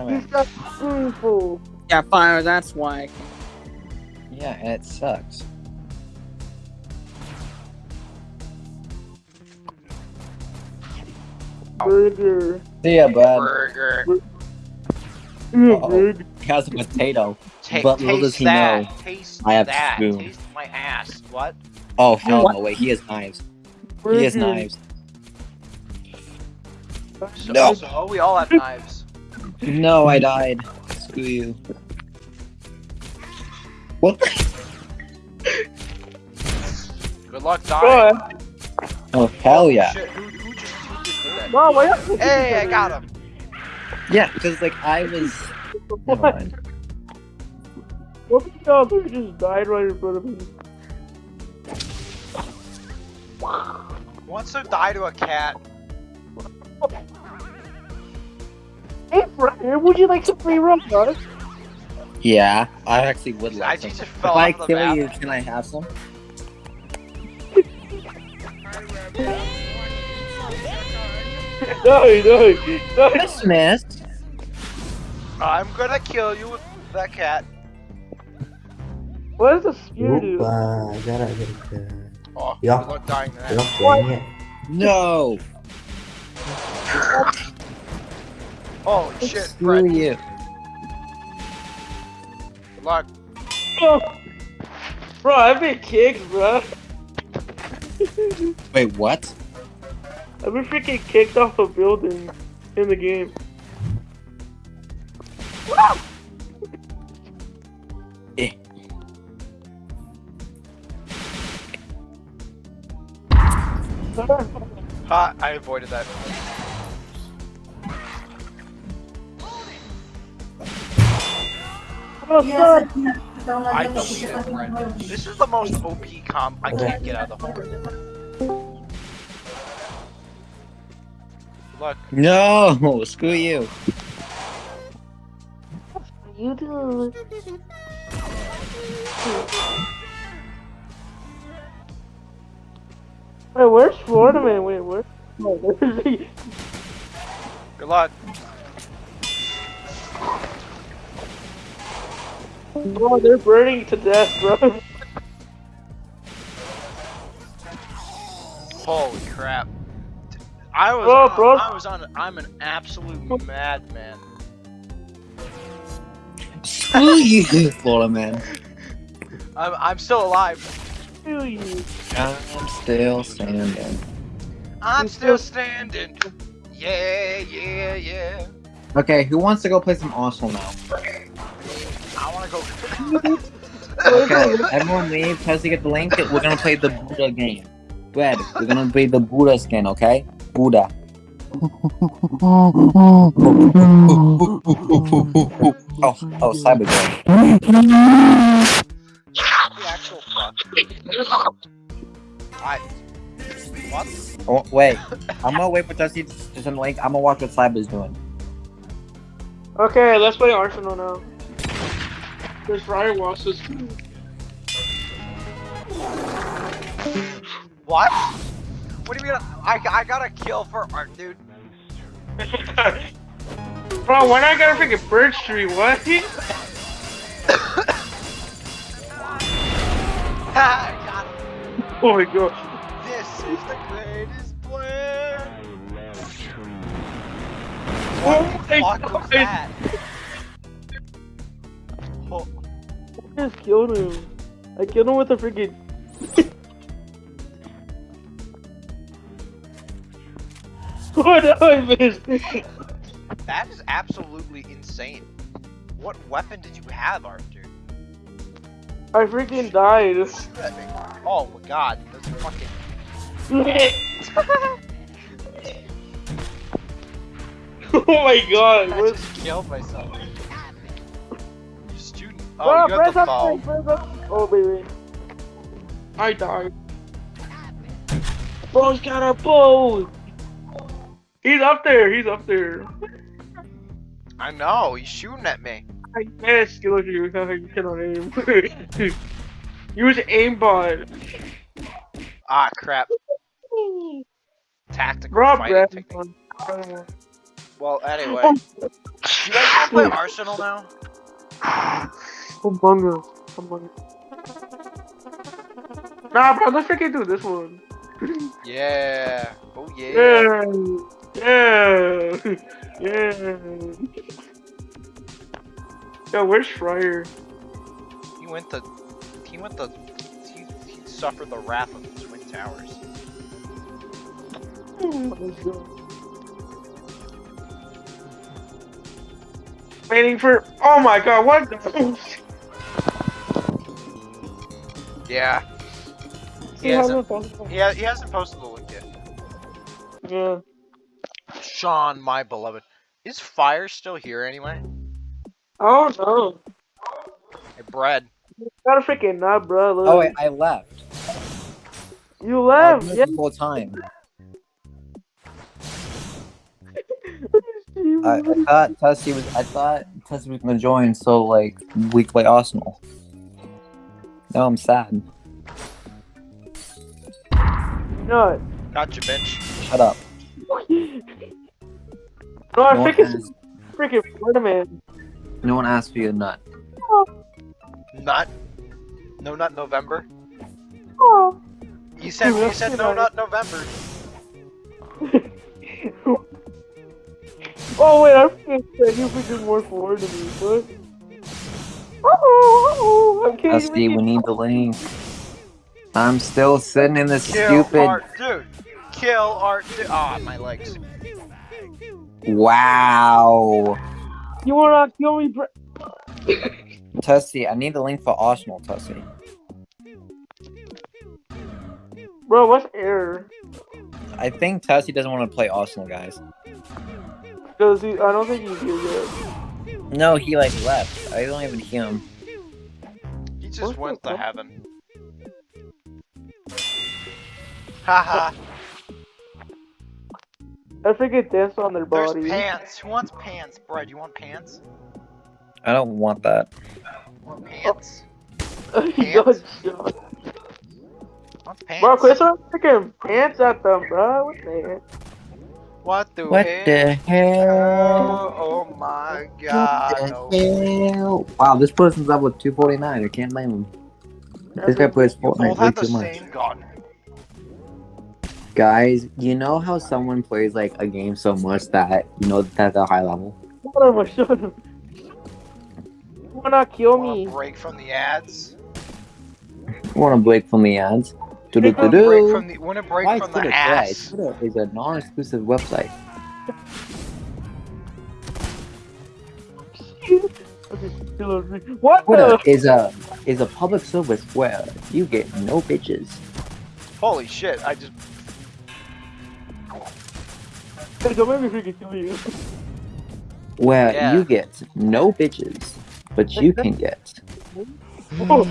Come He's in. got. Yeah, fire. That's why. Yeah, and it sucks. Burger. See ya, bud. Burger. Uh-oh. He has a potato. Ta- But little does he that. know, Taste I have that. spoon. Taste my ass. What? Oh hell What? no! Wait, he has knives. He has knives. So, No. So we all have knives. No, I died. Screw you. What? the- Good luck dying. Bro, Oh hell yeah! Shit, who, who just who just did that? Bro, why you- Hey, I got him. Yeah, because like I was. Never What? mind. What if y'all who just died right in front of me? Who wants to die to a cat? Hey, Brian, would you like some free rum. Yeah, I actually would I like just some. If fell I the kill map. you, can I have some? No, no, no. Christmas. I'm gonna kill you with that cat. What does a spear do? Opa, agora agora. Oh, Yeah. good luck dying to that. Piroquinha. No. Holy shit, Screw Fred. you. Good luck. Oh. Bro, I've been kicked, bro. Wait, what? I've been freaking kicked off a building in the game. Eh. Ha, I avoided that. Son. I shit, Fred. This is the most OP comp I can't get out of the hole. Look, No, screw you. You do. Wait, where's Florida man? Wait, where? Oh, where's he? good luck. Oh, they're burning to death, bro. Holy crap. I was, Oh, on, bro. I was on, I'm an absolute madman. Screw you, Florida man. I'm, I'm still alive. Kill you. I'm still standing. I'm still still- standing. Yeah, yeah, yeah. Okay, who wants to go play some Arsenal now? I wanna go. Okay, everyone leave. Tessie, get the link. We're gonna play the Buddha game. Red, we're gonna play the Buddha skin, okay? Buddha. oh, oh, Cyber Girl. the actual fuck. I. What? Oh, wait, I'm gonna wait for Tessie to to send the link. I'm gonna watch what Cyber's doing. Okay, let's play Arsenal now. There's Ryan Wallace's. What? What do you mean? I, I got a kill for art, dude. Bro, why not got a freaking birch tree? What? I got him. oh my god. This is the greatest plan. Oh What my the fuck was God. Just killed him. I killed him with a freaking. what did I that is absolutely insane. What weapon did you have, Arthur? I freaking died. Oh my god, that's fucking. oh my god. I just killed myself. You student. Bro, Oh, you press the up, phone. press up. Oh baby. I died. Bro's got a bow. He's up there. He's up there. I know, he's shooting at me. I guess you look at you. You cannot aim. Use aimbot. Ah, crap. Tactical Rob fighting technique. Well, anyway. You guys play Arsenal now? Among Us. Nah, bro, let's freaking do this one. Yeah. Oh yeah. Yeah. Yeah. Yeah. Yo, where's Schreier? He went to. He went to. He, he suffered the wrath of the Twin Towers. Oh Waiting for. Oh my god, what? Yeah. He See how hasn't. we're possible? He, ha- he hasn't posted the link yet. Yeah. Sean, my beloved. Is fire still here anyway? Oh no. Hey, bread. Got a freaking nut, bro. Look. Oh wait, I left. You left. was Yeah. the whole time. I, I thought Tessie was. I thought Tessie was gonna join, so like we could play Arsenal. Now I'm sad. Nut. Gotcha, bitch. Shut up. No, I No one, freaking asked, freaking Ferdinand. no one asked for you a nut. Not. No, not November. Oh. You said you said no, not November. oh wait, I freaking said you freaking more forward to me. What? Oh, oh, I'm kidding. Tessie, we need the link. I'm still sitting in this Kill stupid. art, dude. Kill art, dude. Ah, my legs. Wow. You wanna kill me, bro? Tessie, I need the link for Arsenal, Tessie. Bro, what's error? I think Tessie doesn't want to play Arsenal, guys. Cause he, I don't think he's here yet. No, he like left. I don't even hear him. He just What went the to fuck? heaven. Haha. I freaking dance on their body. There's pants. Who wants pants? Bread, you want pants? I don't want that. Want pants? Yo, yo. Want pants? Bro, quit throwing freaking pants at them, bro. What the heck? What the What hell? the hell? Oh, my god. What the hell? Wow, this person's up with 249. I can't blame him. This guy plays Fortnite way too much. gun. Guys, you know how someone plays like a game so much that you know that they're high level? Shut him, shut him. You wanna kill Wanna me? break from the ads? Want to break from the ads? Do do do Wanna break from do. the wanna break Why from Twitter? the Why? ass? Twitter is a non-exclusive website. Okay, kill him. What Twitter the? is a is a public service where you get no bitches. Holy shit, I just Hey, Don't make me freaking kill you. Where Yeah. you get no bitches, but you can get. Oh,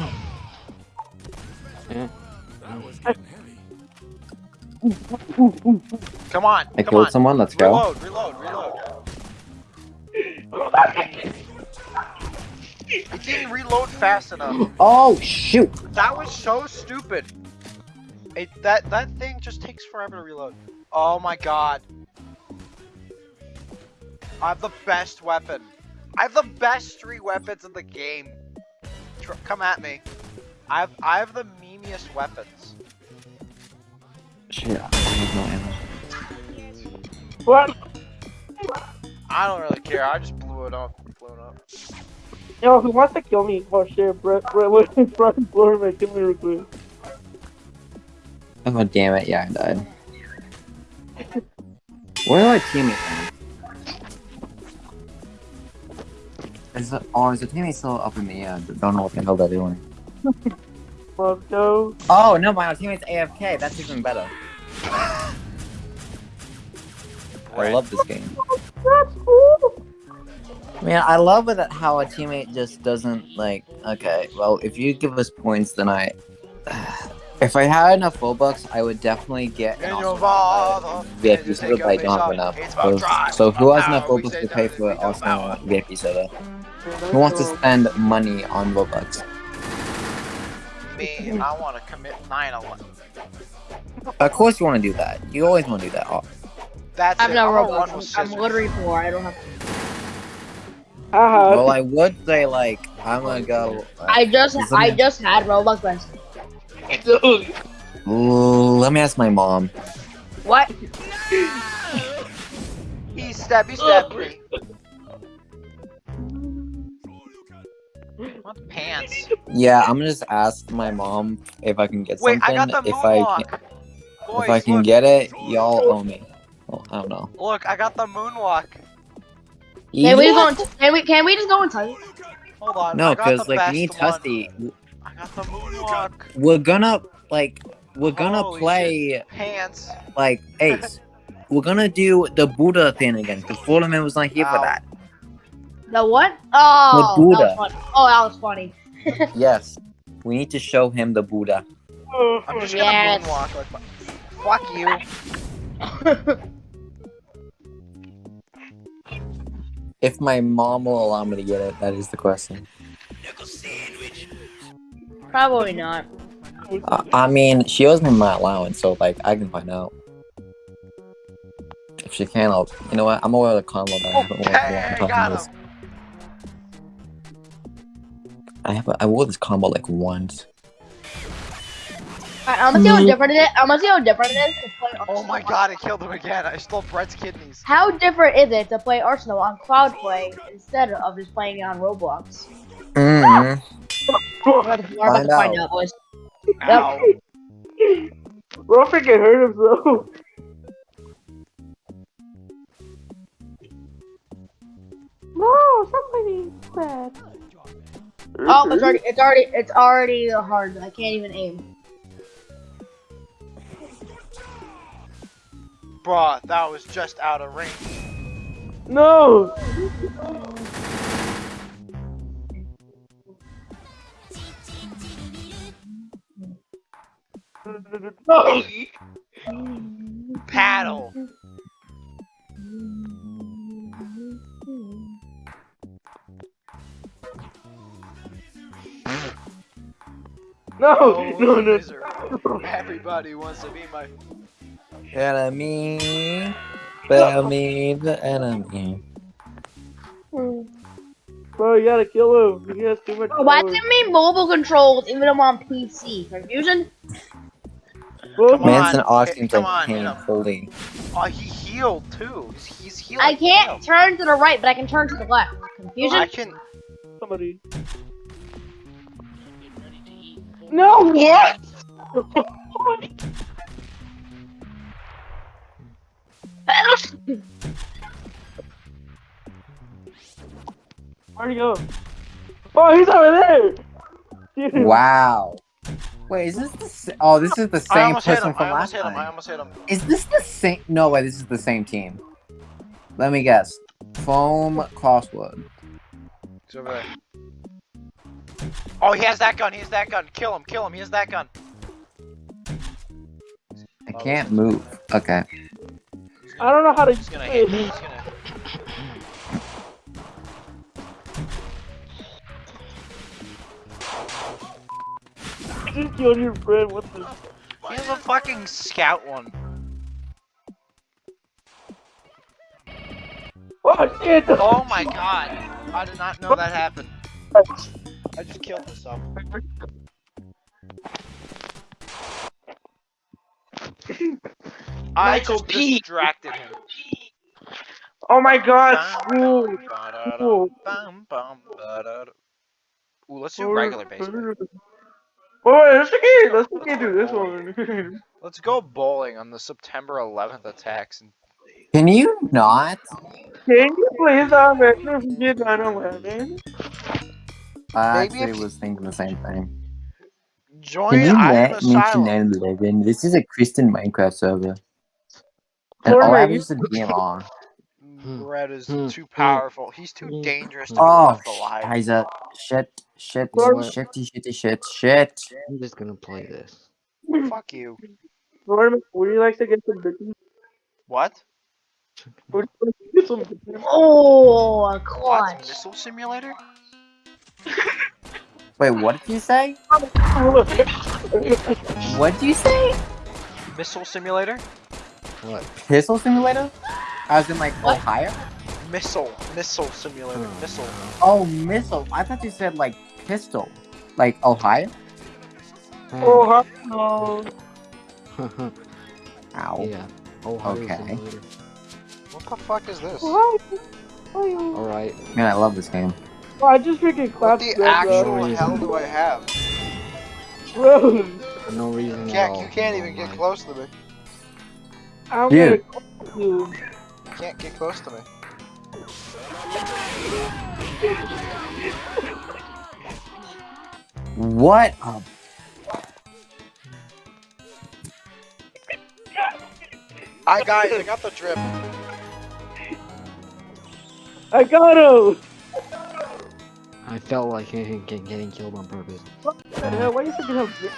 come on, I come killed on. someone. Let's go. Reload, reload, reload. It didn't reload fast enough. Oh shoot! That was so stupid. It that that thing just takes forever to reload. Oh my god. I have the best weapon. I have the best three weapons in the game. Tr come at me. I have I have the memeiest weapons. Shit, I have no ammo. what? I don't really care. I just blew it up. Blew it up. Yo, who wants to kill me? Oh shit, Brett, Brett, what is Brian Blurman? Kill me real quick. Oh god damn it! Yeah, I died. Where are my teammates? at? Is the, oh, is the teammate still up in the air? Don't know what the hell they're doing. Let's go. Oh no, my teammate's AFK. That's even better. I love this game. Man, I love it that how a teammate just doesn't like. Okay, well, if you give us points, then I. If I had enough Robux, I would definitely get an awesome your father, VIP server, take but I a don't have enough. So, so who has enough power, we Robux to pay for we don't VIP server? Who wants to spend money on Robux? Me, I want to commit 9/11. Of course you want to do that. You always want to do that. Oh, That's I'm it. not I'm gonna run with Roblox. I'm, I'm literally poor. I don't have. Haha. Well, I would say like I'm gonna go. uh, I just I just had Roblox Friends. Dude. Let me ask my mom. What? He stabbed, he stabbed me. What pants? Yeah, I'm gonna just ask my mom if I can get Wait, I something. got the if I can, Boys, if I can look, get it, y'all owe me. Well, I don't know. look, I got the moonwalk. Can we What? go? In, can we? Can we just go inside? Hold on. No, because like we need best one. Tusty. I got the moonwalk. We're gonna like we're gonna Holy play Pants. like Ace. we're gonna do the Buddha thing again because Fullerman was not here for that. The what? Oh, The that Buddha. was funny. Oh, that was funny. Yes, we need to show him the Buddha. I'm just Yes. gonna moonwalk. Like, fuck you. If my mom will allow me to get it, that is the question. Probably not. Uh, I mean, she owes me my allowance, so like I can find out. If she can, I'll. You know what? I'm gonna wear the combo that I haven't worn in I have. I wore this combo like once. Alright, I'm gonna see how different it is. I'm gonna see how different it is to play. Oh my god, I killed him again. I stole Brett's kidneys. How different is it to play Arsenal on Cloud Play instead of just playing it on Roblox? Mm. We're about to, we're about to Find find out. out, boys. Ow. Bro, freaking hurt himself. No, somebody bad. Oh, it's mm-hmm. already, it's already, it's already hard. I can't even aim. Bruh, that was just out of range. No. No. Paddle. No. Oh, No. No. misery. Everybody wants to be my. Enemy. Spare me the enemy. Bro, you gotta kill him. He has too much. Oh, why power. does it mean mobile controls even though I'm on PC? Confusion? Bro, Come on. Manson Austin come like on, can't hit Oh, he healed too. He's, he's healing. I can't turn to the right, but I can turn to the left. Confusion? I can. somebody. No. What? Where'd he go? Oh, he's over there. Dude. Wow. Wait, is this the sa- oh? This is the same almost hit person him. I from almost last hit him. I almost hit him. Is this the same? No way. This is the same team. Let me guess. Foam crossword. He's over there. Oh, he has that gun. He has that gun. Kill him. Kill him. He has that gun. I can't move. Okay. I don't know how to. He's gonna hit me. He's gonna. I just killed your friend. What the? He has a fucking scout one. Oh shit! Oh my god. I did not know that happened. I just killed myself. I Michael just P. distracted him. Oh my god! Bum, Ooh. Ooh. bum, bum, ba-da-da. Ooh, let's do regular baseball. Wait, wait, let's okay, let's okay do this one. Let's go bowling on the September 11th attacks. And Can you not? Can you please make me get 911? I Maybe actually was thinking the same thing. join Can you Island let me to Asylum. 911? This is a Christian Minecraft server. And Fortnite, all I have you- is a DMR. Red is Hmm. too powerful. He's too Hmm. dangerous to be Oh, left alive. Scheiße. Shit, shit, Fortnite. shitty, shitty, shit, shit. I'm just gonna play this. Fuck you. Norman, would you like to get some bitches? What? Would you like to get some bitches? Oh, a What? Missile simulator? Wait, what did you say? What did you say? Missile simulator? What? Pistol simulator? I was in like What? Ohio? Missile. Missile simulator. Hmm. Missile. Oh, missile. I thought you said like pistol, like Ohio. Oh, huh? no. Ow. yeah. Ohio Okay. Simulator. What the fuck is this? Oh, oh, Alright. Man, I love this game. Oh, I just freaking What the actual reason. hell do I have? bro. Bro, For no reason at Jack, all. you can't even get close to me. I'm Dude. gonna call you. You can't get close to me. What? a- I guys, I got the drip. I got him. I felt like getting, getting killed on purpose. What the hell? Why you freaking have drip?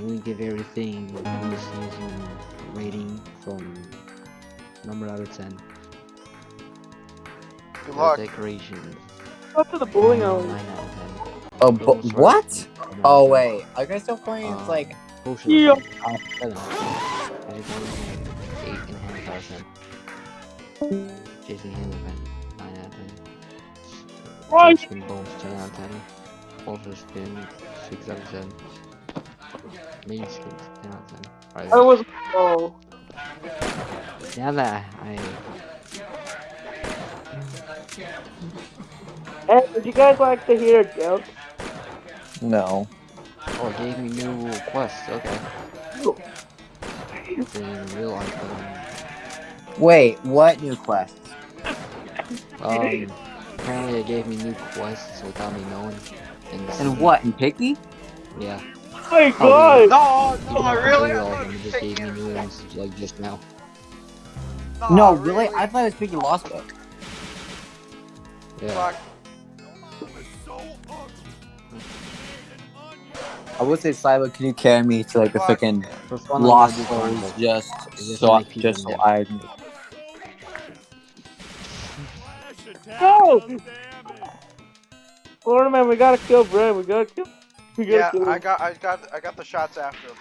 We give everything this season rating from number out of 10. Good The luck. Decorations, Go to the bowling alley. out of 10. Oh, bu- Those what? Oh, out wait, are you guys still playing? It's uh, like 10. Potion Yeah. 7 Everything 8 and a half out of 10. Jason Handelman, 9 out of 10. Right. Spin Bones, 10 out of 10. Also Spin, 6 out of 10. Main skins, 10 out of 10. Alright, I was. Oh. now that I Hey, would you guys like to hear a joke? no. Oh, it gave me new quests, okay. Didn't even realize that. Wait, what new quests? Um, apparently they gave me new quests without me knowing. And, And what? In Piggy? Yeah. Oh my god! No, no, Even I really. I I all of them just gave me new ones like just now. no, really? I thought it was Piggy Lost Book. Yeah. Fuck. I would say, Cyber, can you carry me to like the Fuck. freaking Lost I'm gonna do Souls just It's just so, to make just so mad. I. No! Florida man, we gotta kill Brad. We gotta kill. We gotta Yeah, kill. I got, I got, I got the shots after him.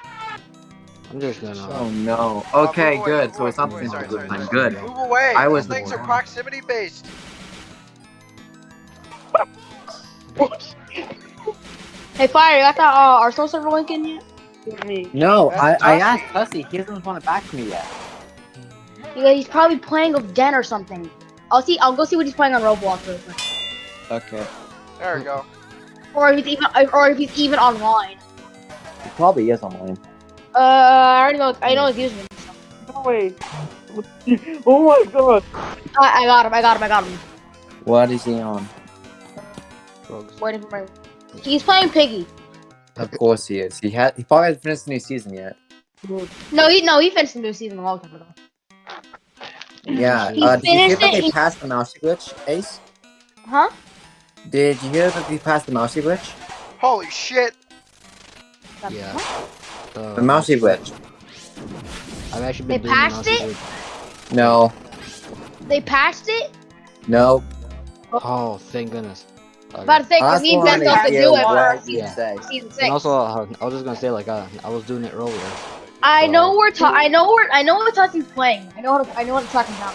I'm just gonna. Oh no. Uh, Okay, move away, good. move So it's not the away, same sorry, as sorry, I'm good. Move away. I was Those things are proximity based. Hey, Fire, you got that uh, Arsenal server link in yet? Me. No, I, That's I asked Tussy. He hasn't responded back to me yet. Yeah, he's probably playing with Den or something. I'll see. I'll go see what he's playing on Roblox real quick. Okay. There we go. Or if he's even, or if he's even online. He probably is online. Uh, I already know. I know his username. No way. oh my god. I, I got him. I got him. I got him. What is he on? Drugs. Waiting for my. He's playing Piggy. Of course he is. He had. He probably hasn't finished the new season yet. No, he no, he finished the new season a long time ago. Yeah. He Uh, did you hear that they passed the mousey glitch, Ace? Huh? Did you hear that they passed the mousey glitch? Holy shit! Yeah. The, The mousey glitch. I've actually They passed the it? glitch. No. They passed it. No. Oh, thank goodness. Okay. About to say, I cause me and Ben wanted still to do it what for you season, say. season six. And also, uh, I was just gonna say like uh, I was doing it earlier. I know we're ta- I know we're I know what Tussie's playing. I know what I know what it's talking about.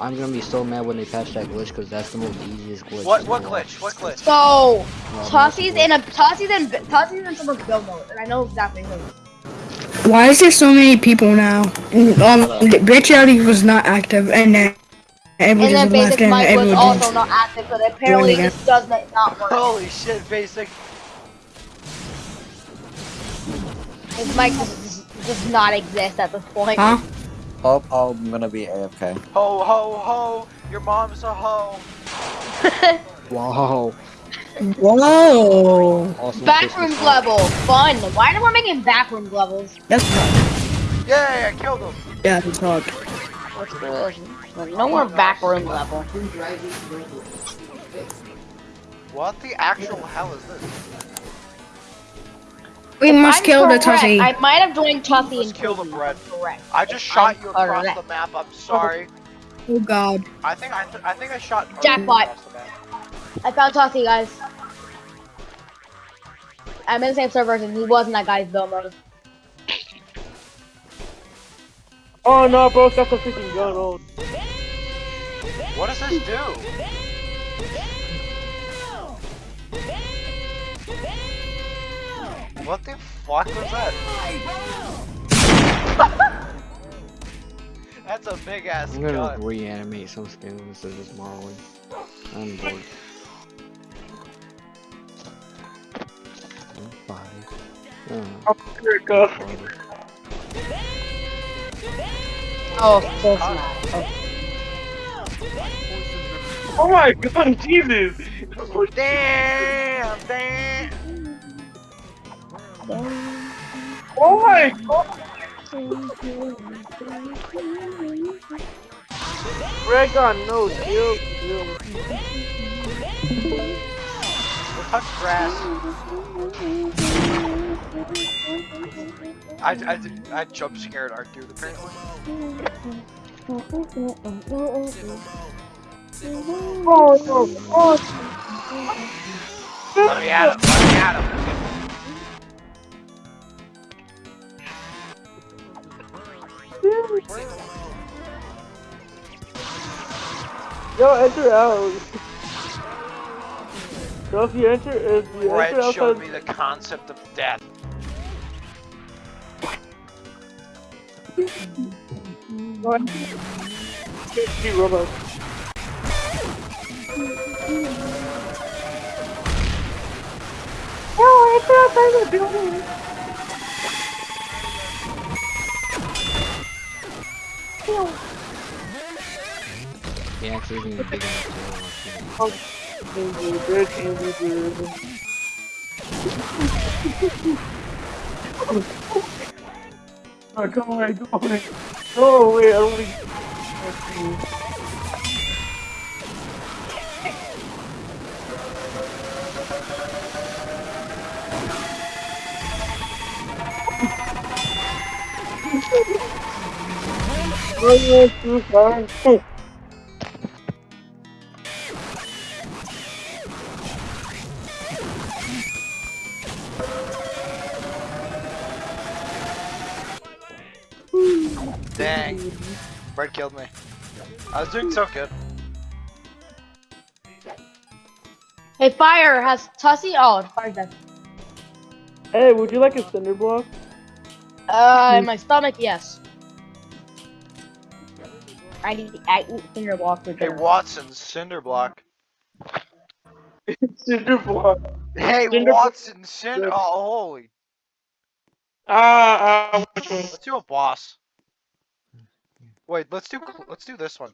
I'm gonna be so mad when they patch that glitch because that's the most easiest glitch. What, what glitch? What glitch? So No, Tussie's in a Tussie's in Tussie's in someone's build mode, and I know exactly who. Why is there so many people now? Um, Rich Ellie was not active, and then And everyone then just left, Basic and Mike was everyone also just. not active, so apparently again. this does not not work. Holy shit, basic. This mic does, does not exist at this point. Huh? Oh, oh, I'm gonna be AFK. Ho, ho, ho. Your mom's a ho! Wow. Whoa, Awesome Backrooms level, fun. Why are we making backrooms levels? that's not. Yay, I killed him. Yeah, that's hard. No more backroom level? What the actual hell is this? We must I'm kill the correct, I might have joined Tussie Let's and kill the Piggy, bread. Correct. I just I'm shot you across correct. the map. I'm sorry. Oh, oh God. I think I, th I think I shot. Jackpot. the map. I found Tussie, guys. I'm in the same server and he was in that guy's build mode. Oh no, bro, stop the freaking gun. Oh, What does this do? What the fuck was that? That's a big ass I'm gonna gun. reanimate some skins of this Marlin. I'm bored. I'm. Oh, here it goes. Oh, so smart. Oh my god, Jesus! Damn, damn. Oh my god! Red gun, no. Touch grass. I, I, I jump scared our dude apparently. Oh no, oh, Let me at him, let me at him. Yo, enter out. So if you enter, if you enter Red showed me the concept of death. see robots. Oh, enter outside the building. He actually isn't even big enough to watch it. Angry bird, angry bird. Oh, go away, go away. Go away, I don't want to. Oh, too far. Killed me. I was doing so good. Hey, fire has Tussie. Oh, fire's dead. Hey, would you like a cinder block? Uh, in my stomach, yes. I need I eat finger block for Hey. Watson, cinder block. Cinder block. Hey Cinder- Watson, cinder. Oh, holy. Ah, ah, which? Let's do a boss. Wait, let's do let's do this one.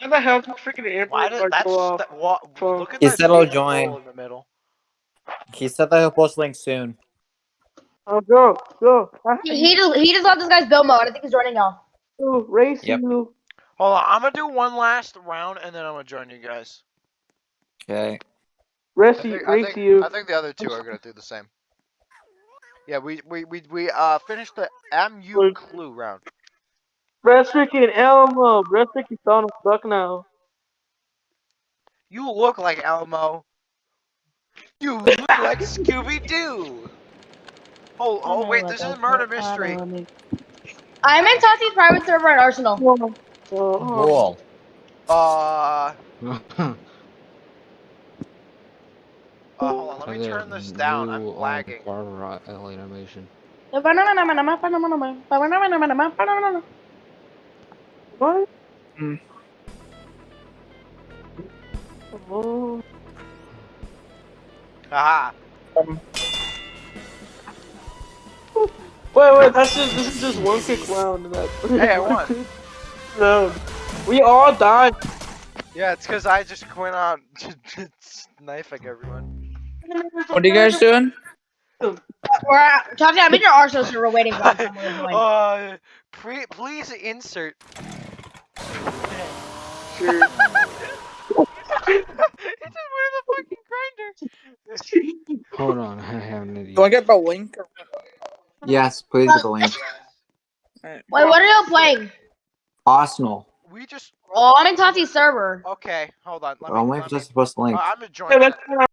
Why the hell did freaking air Why did that's go that, what, Fuck. look at He that said he'll big hole join. in the middle. He said that he'll post links soon. Oh, go, go. He, he just he just left this guy's build mode. I think he's joining now. to race Yep. you. Hold on, I'm gonna do one last round and then I'm gonna join you guys. Okay. I Race, think, you, I race think, you. I think the other two are gonna do the same. Yeah, we we we we uh finished the MU clue round. Breast freaking Elmo. Breast freaking Donald Duck now. You look like Elmo. You look like Scooby Doo. Oh, oh wait, this is a murder mystery. I'm in Tussie's private server at Arsenal. Cool. Uh, uh, hold on, let me turn this down. I'm new, um, lagging. Barbara L animation. what? Hmm. Oh. Haha. Wait, wait, that's just this is just one quick round. and That Hey, I won. No, we all died. Yeah, it's because I just went out knifing everyone. What are you guys doing? We're at, Tussie, I'm in your Arsenal server waiting for someone uh, pre- please insert. Sure. it just went in the fucking grinder. Hold on, I have an idea. Do I get the link? Yes, please get the link. Wait, what are you playing? Arsenal. We just Oh, I'm in Tussie's server. okay. Hold on. Let me. I'm waiting let for me us to post link. uh, I'm gonna join. Hey, that. let's